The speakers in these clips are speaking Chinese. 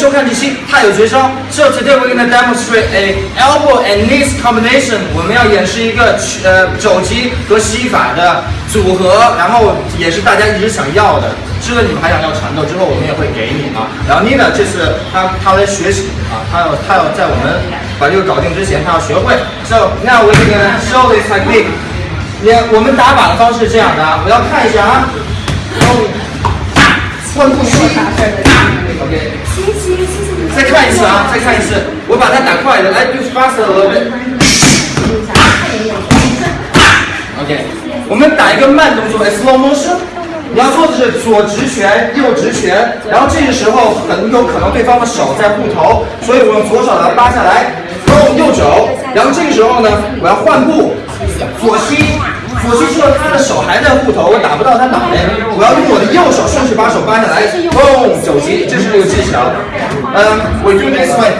收看这期，他有绝招。So today we're gonna demonstrate a elbow and knees combination。我们要演示一个呃肘击和膝法的组合，然后也是大家一直想要的。知道你们还想要缠斗之后，我们也会给你啊。然后 Nina 这次他他来学习啊，他要他要在我们把这个搞定之前，他要学会。So now we're gonna show this technique。也我们打靶的方式是这样的，我要看一下啊。换步吸，OK。再看一次啊，再看一次，我把它打快了，来，do faster。OK，我们打一个慢动作，slow motion。你要做的是左直拳，右直拳，然后这个时候很有可能对方的手在护头，所以我用左手把它扒下来，用右肘，然后这个时候呢，我要换步，左膝。左膝之后，他的手还在护头，我打不到他脑袋。我要用我的右手顺势把手扒下来，嘣，肘击，这是这个技巧。嗯，we do this way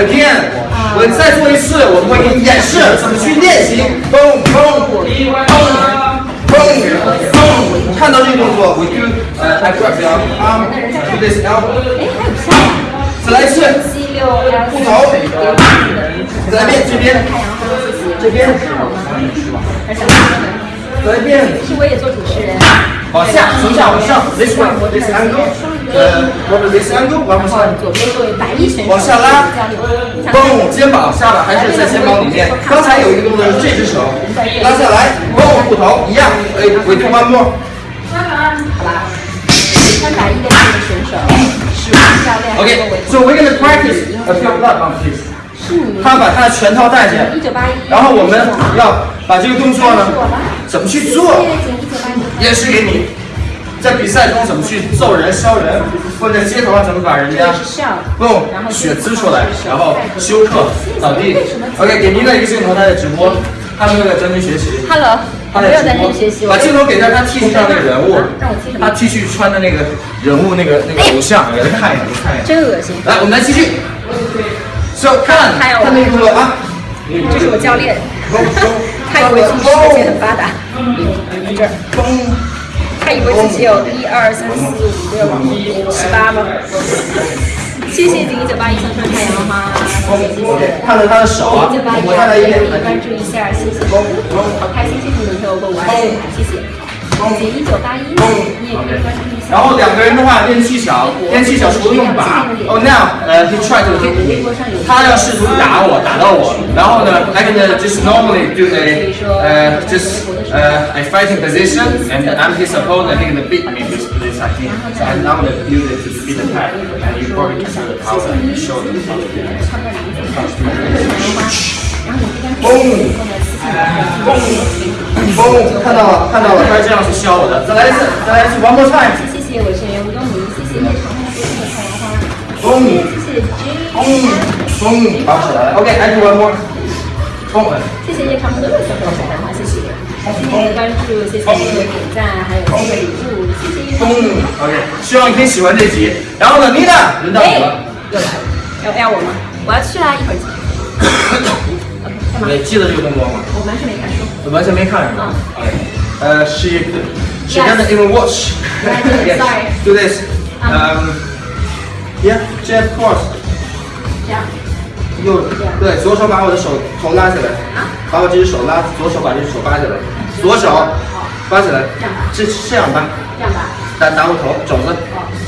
again。我再做一次，我们会给你演示怎么去练习。嘣嘣嘣嘣嘣，看到这个动作，we do 呃，I grab your arm，do this elbow。再来一次，护头。再来一遍，这边，这边。再一遍。其实我也做主持人。往下，从下往上，this one，this angle，呃，this angle，往上。左边作为白衣选手。往下拉，嘣，肩膀下来还是在肩膀里面。刚才有一个动作是这只手拉下来，嘣，护头一样。哎，we do one more。好吧。穿百亿的这个选手是我们教练。OK，so we're gonna practice a few blood on this。他把他的拳套带进来，然后我们要把这个动作呢，怎么去做，演示给你，在比赛中怎么去揍人、削人，或者在街头上怎么把人家，嘣，血滋出来，然后休克倒地。OK，给您的一个镜头，他在直播，他们在专心学习。Hello，他在直播。把镜头给到他 T 恤上那个人物，他 T 恤穿的那个人物那个那个偶像，给他看一下，看一眼。真恶心。来，我们来继续。看，看那个啊，这是我教练，他以为自己手技很发达，在这儿，他以为自己有一二三四五六七八吗？谢谢锦一九八一送出太阳花，看着他的手啊，我再来一遍，关注一下，谢谢，好开心，谢谢你陪我过五二零，谢谢。姐一九八一，你也可以关注一下。然后两个人的话练技巧，练技巧除了用把，Oh now，呃，he tried to hit me，他要试图打我，打到我。然后呢，I can just normally do a，呃，just 呃，a fighting position，and I'm his opponent, he can beat me with this technique. And I'm gonna use it to beat the tag, and you probably can feel the power and the Shoulder. Boom. 嘣！看到了，看到了，他是这样去削我的。再来一次，再来一次，one more time。谢谢我学员吴东明，谢谢叶长红送的太阳花。嘣！谢谢 J。嘣！嘣！拔起来了。OK，I do one more。嘣！谢谢叶长红的送的太阳花，谢谢。谢谢关注，谢谢点赞，还有送的礼物，谢谢叶。OK，希望你可以喜欢这集。然后呢，Nina，轮到你了。又来了，要要我吗？我要去啦，一会儿。你记得这个动作吗？我完全没看书。完全没看是吗？呃，she she doesn't even watch. Sorry. Do this. Um. Yeah, jab cross. 这样。右对，左手把我的手头拉起来，把我这只手拉，左手把这只手扒起来，左手扒起来，这样这样扒，这样扒，打打我头，肘子，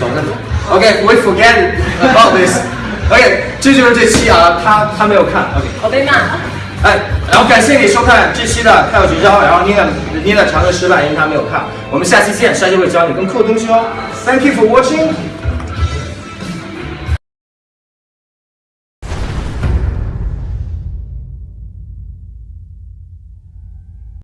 肘子。OK, we forget about this. OK，这就是这期啊，他他没有看。OK，我被骂。哎，然后感谢你收看这期的《泰有绝招》，然后妮娜妮娜尝试失败，因为她没有看。我们下期见，下期会教你更酷的东西哦。Thank you for watching.